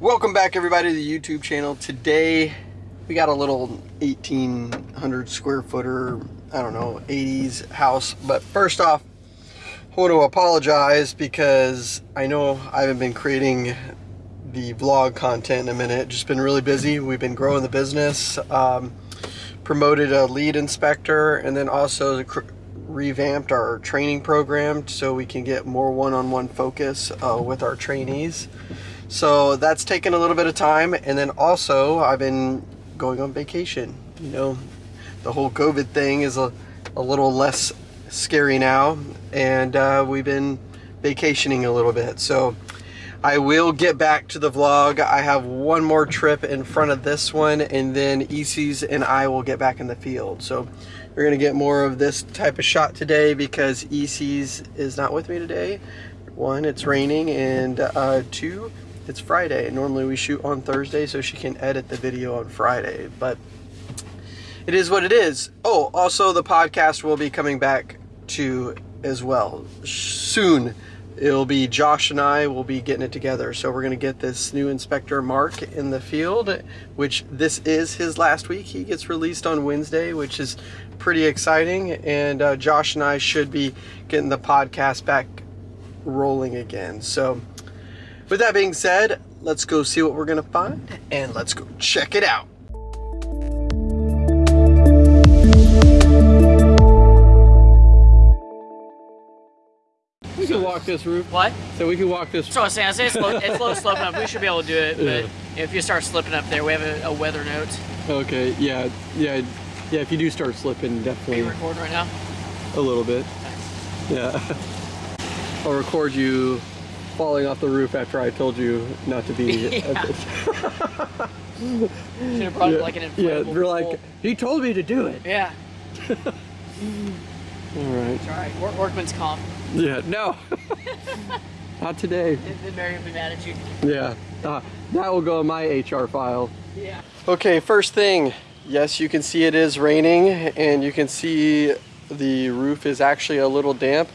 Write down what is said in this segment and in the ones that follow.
Welcome back everybody to the YouTube channel. Today we got a little 1800 square footer, I don't know, 80s house. But first off, I want to apologize because I know I haven't been creating the vlog content in a minute. Just been really busy. We've been growing the business. Um, promoted a lead inspector and then also revamped our training program so we can get more one-on-one -on -one focus uh, with our trainees. So that's taken a little bit of time. And then also I've been going on vacation. You know, the whole COVID thing is a, a little less scary now. And uh, we've been vacationing a little bit. So I will get back to the vlog. I have one more trip in front of this one and then ECs and I will get back in the field. So you're gonna get more of this type of shot today because ECs is not with me today. One, it's raining and uh, two, it's Friday. Normally we shoot on Thursday so she can edit the video on Friday, but it is what it is. Oh, also the podcast will be coming back to as well soon. It'll be Josh and I will be getting it together. So we're going to get this new inspector Mark in the field, which this is his last week. He gets released on Wednesday, which is pretty exciting. And uh, Josh and I should be getting the podcast back rolling again. So with that being said, let's go see what we're gonna find and let's go check it out. We can walk this roof. What? So we can walk this. So I was saying, I say it's low, it's low sloping up. We should be able to do it, but yeah. if you start slipping up there, we have a, a, weather note. Okay. Yeah. Yeah. Yeah. If you do start slipping, definitely. Are you recording right now? A little bit. Yeah. I'll record you falling off the roof after I told you not to be. yeah. Should have brought yeah. like an Yeah, we're like, he told me to do it. Yeah. all right. It's all right. Work, workman's comp. Yeah, no. not today. Then Mary will be mad at you. Yeah. Uh, that will go in my HR file. Yeah. Okay, first thing. Yes, you can see it is raining and you can see the roof is actually a little damp.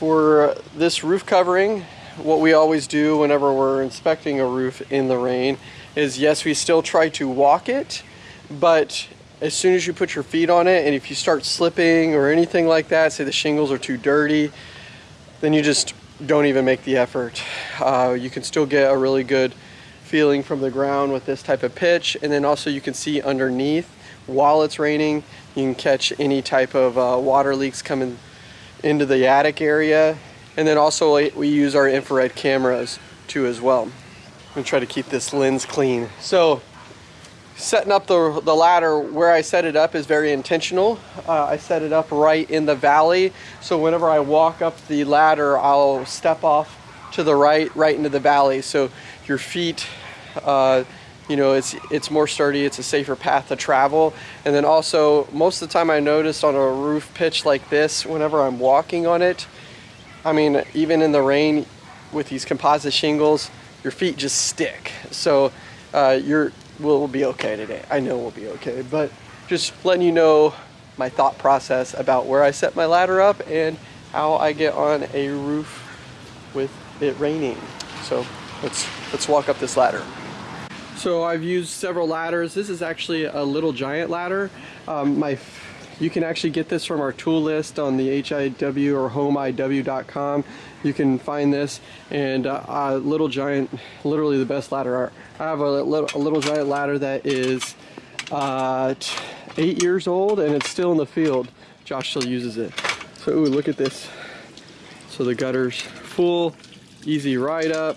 For this roof covering, what we always do whenever we're inspecting a roof in the rain is yes, we still try to walk it, but as soon as you put your feet on it and if you start slipping or anything like that, say the shingles are too dirty, then you just don't even make the effort. Uh, you can still get a really good feeling from the ground with this type of pitch and then also you can see underneath while it's raining you can catch any type of uh, water leaks coming into the attic area. And then also we use our infrared cameras too as well. I'm gonna try to keep this lens clean. So setting up the, the ladder where I set it up is very intentional. Uh, I set it up right in the valley. So whenever I walk up the ladder, I'll step off to the right, right into the valley. So your feet, uh, you know, it's, it's more sturdy, it's a safer path to travel. And then also, most of the time I noticed on a roof pitch like this, whenever I'm walking on it, I mean, even in the rain with these composite shingles, your feet just stick. So uh, you're, we'll, be okay today. I know we'll be okay, but just letting you know my thought process about where I set my ladder up and how I get on a roof with it raining. So let's, let's walk up this ladder. So I've used several ladders. This is actually a little giant ladder. Um, my, you can actually get this from our tool list on the HIW or homeiw.com. You can find this and uh, a little giant, literally the best ladder. I have a little, a little giant ladder that is uh, eight years old and it's still in the field. Josh still uses it. So ooh, look at this. So the gutter's full, easy ride up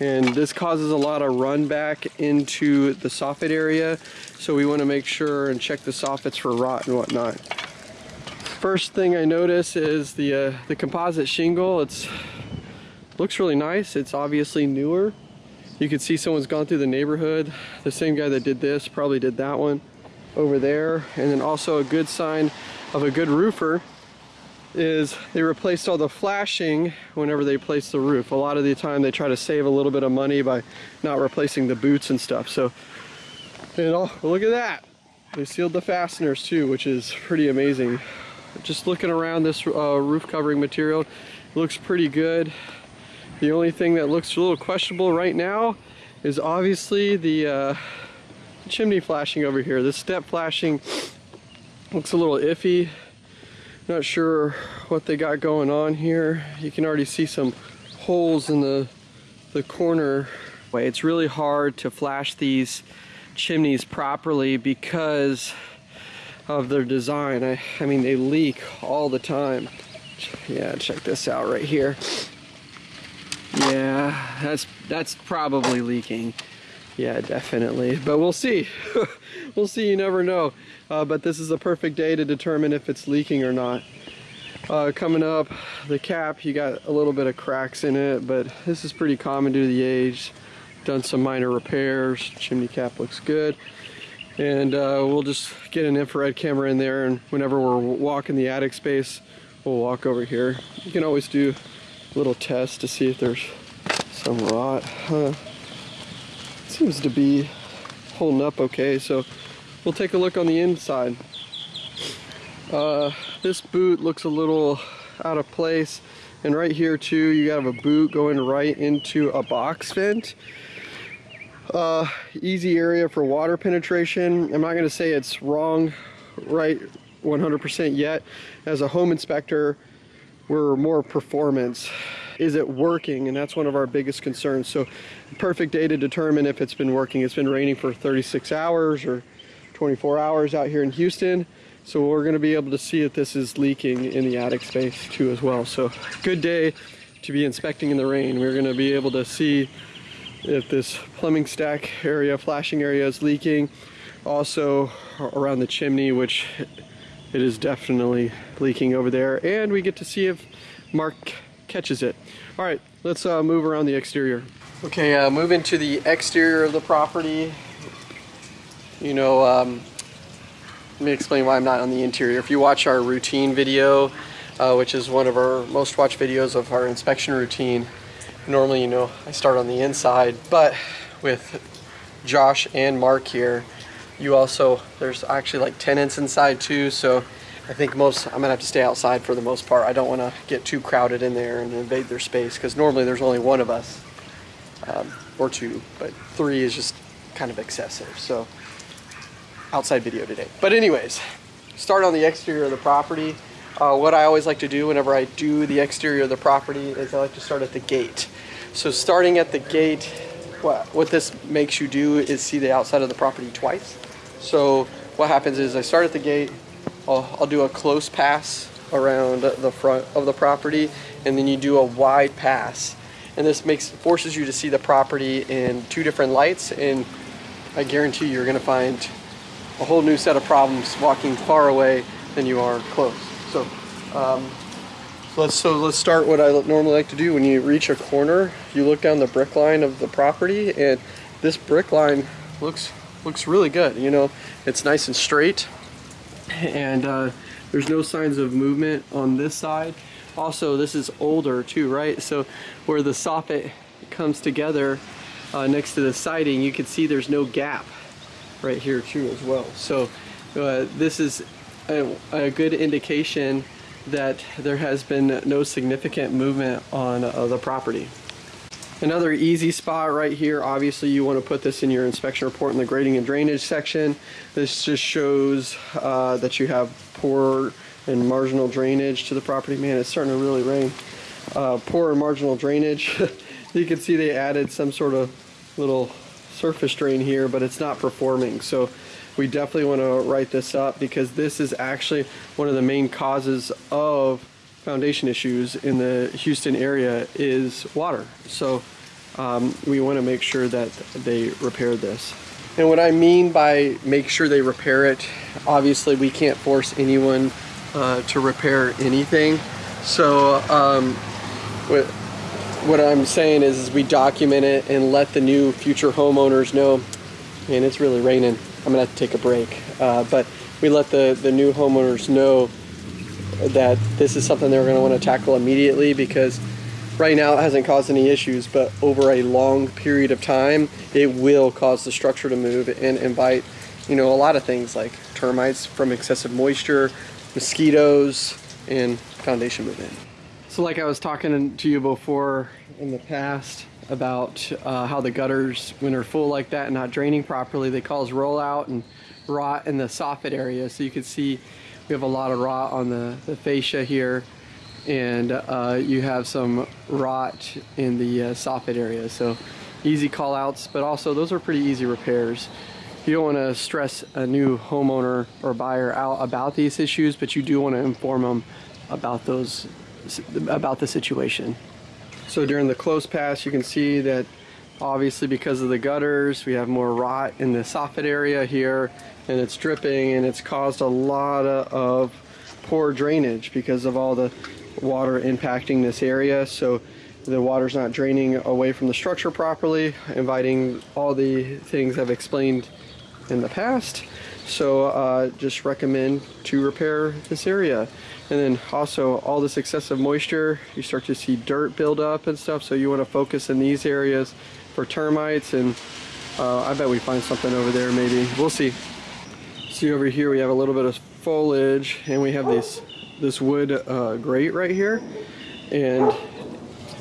and this causes a lot of run back into the soffit area. So we want to make sure and check the soffits for rot and whatnot. First thing I notice is the uh, the composite shingle. It's looks really nice. It's obviously newer. You can see someone's gone through the neighborhood. The same guy that did this probably did that one over there. And then also a good sign of a good roofer is they replaced all the flashing whenever they place the roof. A lot of the time they try to save a little bit of money by not replacing the boots and stuff. So, and oh, look at that. They sealed the fasteners too, which is pretty amazing. Just looking around this uh, roof covering material, looks pretty good. The only thing that looks a little questionable right now is obviously the uh, chimney flashing over here. The step flashing looks a little iffy. Not sure what they got going on here. You can already see some holes in the, the corner. Way. It's really hard to flash these chimneys properly because of their design. I, I mean, they leak all the time. Yeah, check this out right here. Yeah, that's that's probably leaking. Yeah, definitely. But we'll see. we'll see. You never know. Uh, but this is a perfect day to determine if it's leaking or not. Uh, coming up, the cap, you got a little bit of cracks in it, but this is pretty common due to the age. Done some minor repairs. Chimney cap looks good. And uh, we'll just get an infrared camera in there, and whenever we're walking the attic space, we'll walk over here. You can always do a little test to see if there's some rot. Uh, seems to be holding up okay, so we'll take a look on the inside. Uh, this boot looks a little out of place. And right here too, you have a boot going right into a box vent. Uh, easy area for water penetration. I'm not gonna say it's wrong right 100% yet. As a home inspector, we're more performance. Is it working? And that's one of our biggest concerns. So perfect day to determine if it's been working. It's been raining for 36 hours or 24 hours out here in Houston. So we're gonna be able to see if this is leaking in the attic space too as well. So good day to be inspecting in the rain. We're gonna be able to see if this plumbing stack area, flashing area is leaking. Also around the chimney, which it is definitely leaking over there. And we get to see if Mark catches it. All right, let's uh, move around the exterior. Okay, uh, move into the exterior of the property. You know, um, let me explain why I'm not on the interior. If you watch our routine video, uh, which is one of our most watched videos of our inspection routine, normally, you know, I start on the inside, but with Josh and Mark here, you also, there's actually like tenants inside too, so I think most, I'm gonna have to stay outside for the most part. I don't wanna get too crowded in there and invade their space, because normally there's only one of us, um, or two, but three is just kind of excessive, so outside video today. But anyways, start on the exterior of the property. Uh, what I always like to do whenever I do the exterior of the property is I like to start at the gate. So starting at the gate, what, what this makes you do is see the outside of the property twice. So what happens is I start at the gate, I'll, I'll do a close pass around the front of the property, and then you do a wide pass. And this makes forces you to see the property in two different lights, and I guarantee you're gonna find a whole new set of problems walking far away than you are close. So, um, let's so let's start what I normally like to do. When you reach a corner, you look down the brick line of the property, and this brick line looks looks really good. You know, it's nice and straight, and uh, there's no signs of movement on this side. Also, this is older too, right? So where the soffit comes together uh, next to the siding, you can see there's no gap right here too as well. So uh, this is a, a, good indication that there has been no significant movement on uh, the property. Another easy spot right here, obviously you want to put this in your inspection report in the grading and drainage section. This just shows uh, that you have poor and marginal drainage to the property. Man, it's starting to really rain. Uh, poor and marginal drainage. you can see they added some sort of little surface drain here, but it's not performing. So we definitely want to write this up because this is actually one of the main causes of foundation issues in the Houston area is water. So um, we want to make sure that they repair this. And what I mean by make sure they repair it, obviously we can't force anyone uh, to repair anything. So um, what, what I'm saying is, is we document it and let the new future homeowners know, and it's really raining, I'm gonna have to take a break. Uh, but we let the, the new homeowners know that this is something they're gonna wanna tackle immediately because right now it hasn't caused any issues, but over a long period of time, it will cause the structure to move and invite, you know, a lot of things like termites from excessive moisture, mosquitoes, and foundation movement. So like I was talking to you before in the past about uh, how the gutters, when they're full like that and not draining properly, they cause rollout and rot in the soffit area. So you can see we have a lot of rot on the, the fascia here and uh, you have some rot in the uh, soffit area. So easy call outs, but also those are pretty easy repairs. You don't want to stress a new homeowner or buyer out about these issues, but you do want to inform them about those about the situation. So during the close pass, you can see that obviously because of the gutters, we have more rot in the soffit area here and it's dripping and it's caused a lot of poor drainage because of all the water impacting this area. So the water's not draining away from the structure properly, inviting all the things I've explained in the past. So uh, just recommend to repair this area. And then also all this excessive moisture, you start to see dirt build up and stuff. So you want to focus in these areas for termites and uh, I bet we find something over there maybe. We'll see. See over here we have a little bit of foliage and we have this this wood uh, grate right here. And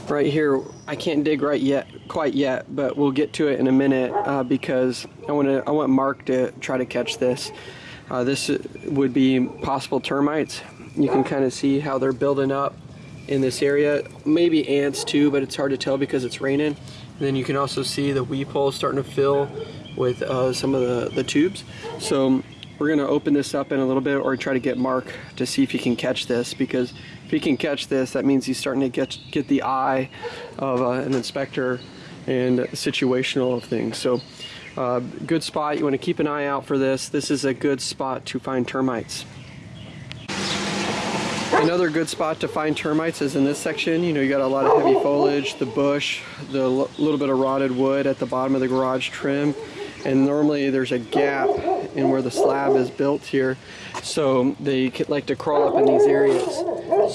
right here I can't dig right yet quite yet but we'll get to it in a minute uh, because I want to I want Mark to try to catch this. Uh, this would be possible termites. You can kind of see how they're building up in this area. Maybe ants too but it's hard to tell because it's raining. And then you can also see the weep hole starting to fill with uh, some of the, the tubes. So we're gonna open this up in a little bit or try to get Mark to see if he can catch this because if he can catch this, that means he's starting to get, get the eye of uh, an inspector and situational of things. So uh, good spot, you wanna keep an eye out for this. This is a good spot to find termites. Another good spot to find termites is in this section. You know, you got a lot of heavy foliage, the bush, the little bit of rotted wood at the bottom of the garage trim and normally there's a gap in where the slab is built here so they like to crawl up in these areas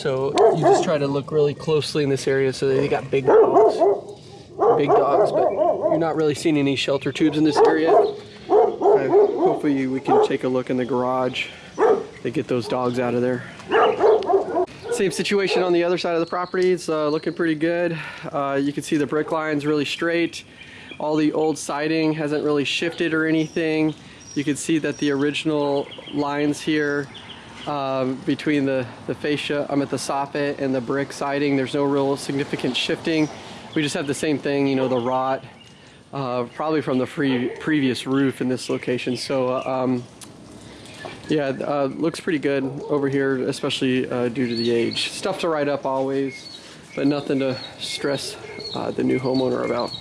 so you just try to look really closely in this area so they got big dogs big dogs but you're not really seeing any shelter tubes in this area hopefully we can take a look in the garage to get those dogs out of there same situation on the other side of the property. It's uh, looking pretty good. Uh, you can see the brick line's really straight. All the old siding hasn't really shifted or anything. You can see that the original lines here um, between the, the fascia, I'm at the soffit and the brick siding, there's no real significant shifting. We just have the same thing, you know, the rot, uh, probably from the free, previous roof in this location. So um, yeah, uh, looks pretty good over here, especially uh, due to the age. Stuff to write up always, but nothing to stress uh, the new homeowner about.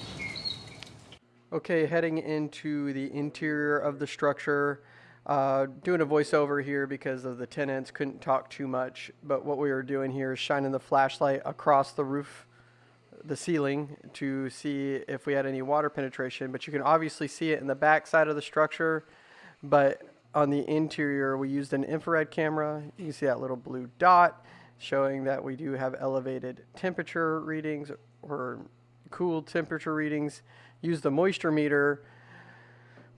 Okay, heading into the interior of the structure. Uh, doing a voiceover here because of the tenants, couldn't talk too much, but what we were doing here is shining the flashlight across the roof, the ceiling, to see if we had any water penetration. But you can obviously see it in the back side of the structure, but on the interior, we used an infrared camera. You can see that little blue dot showing that we do have elevated temperature readings or cool temperature readings use the moisture meter,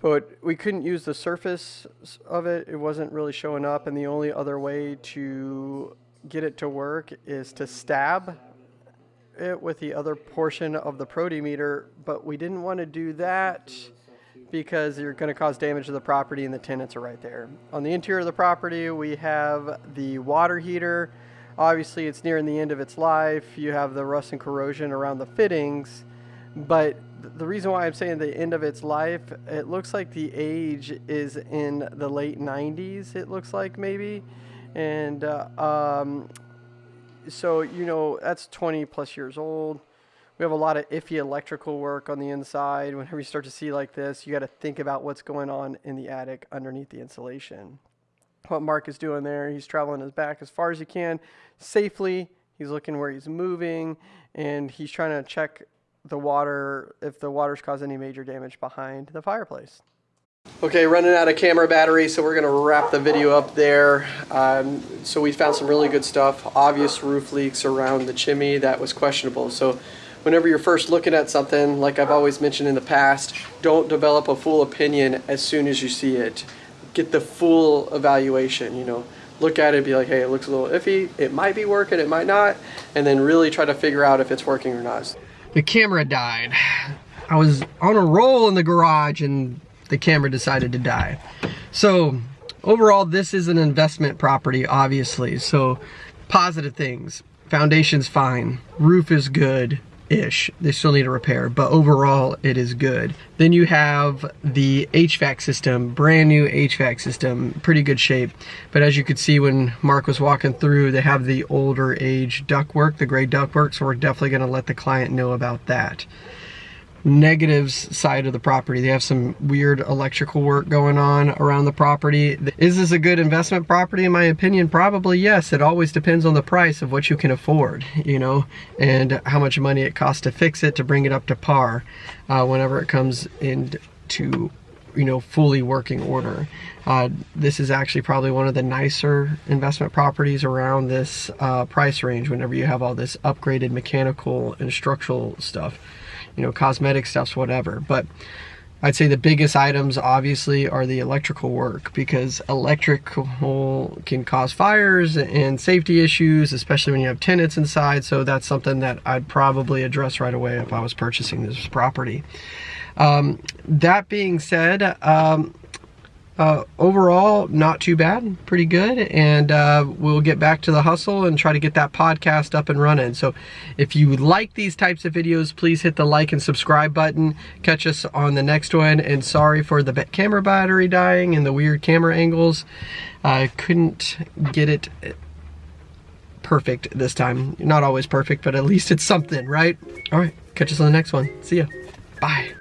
but we couldn't use the surface of it. It wasn't really showing up, and the only other way to get it to work is to stab it with the other portion of the protimeter, but we didn't want to do that because you're going to cause damage to the property and the tenants are right there. On the interior of the property, we have the water heater. Obviously, it's nearing the end of its life. You have the rust and corrosion around the fittings, but the reason why I'm saying the end of its life, it looks like the age is in the late 90s, it looks like maybe. And uh, um, so, you know, that's 20 plus years old. We have a lot of iffy electrical work on the inside. Whenever you start to see like this, you got to think about what's going on in the attic underneath the insulation. What Mark is doing there, he's traveling his back as far as he can safely. He's looking where he's moving and he's trying to check the water, if the water's caused any major damage behind the fireplace. Okay, running out of camera battery, so we're going to wrap the video up there. Um, so we found some really good stuff. Obvious roof leaks around the chimney that was questionable. So whenever you're first looking at something, like I've always mentioned in the past, don't develop a full opinion as soon as you see it. Get the full evaluation, you know. look at it, be like, hey, it looks a little iffy. It might be working, it might not, and then really try to figure out if it's working or not. The camera died. I was on a roll in the garage and the camera decided to die. So overall, this is an investment property, obviously. So positive things. Foundation's fine. Roof is good ish. They still need a repair, but overall it is good. Then you have the HVAC system, brand new HVAC system, pretty good shape. But as you could see when Mark was walking through, they have the older age ductwork, the gray ductwork, so we're definitely gonna let the client know about that negatives side of the property. They have some weird electrical work going on around the property. Is this a good investment property? In my opinion, probably yes. It always depends on the price of what you can afford, you know, and how much money it costs to fix it, to bring it up to par uh, whenever it comes into you know fully working order uh, this is actually probably one of the nicer investment properties around this uh, price range whenever you have all this upgraded mechanical and structural stuff you know, cosmetic stuffs, whatever. But I'd say the biggest items obviously are the electrical work because electrical can cause fires and safety issues, especially when you have tenants inside. So that's something that I'd probably address right away if I was purchasing this property. Um, that being said, um, uh, overall, not too bad, pretty good. And uh, we'll get back to the hustle and try to get that podcast up and running. So if you like these types of videos, please hit the like and subscribe button. Catch us on the next one. And sorry for the camera battery dying and the weird camera angles. I couldn't get it perfect this time. Not always perfect, but at least it's something, right? All right, catch us on the next one. See ya. Bye.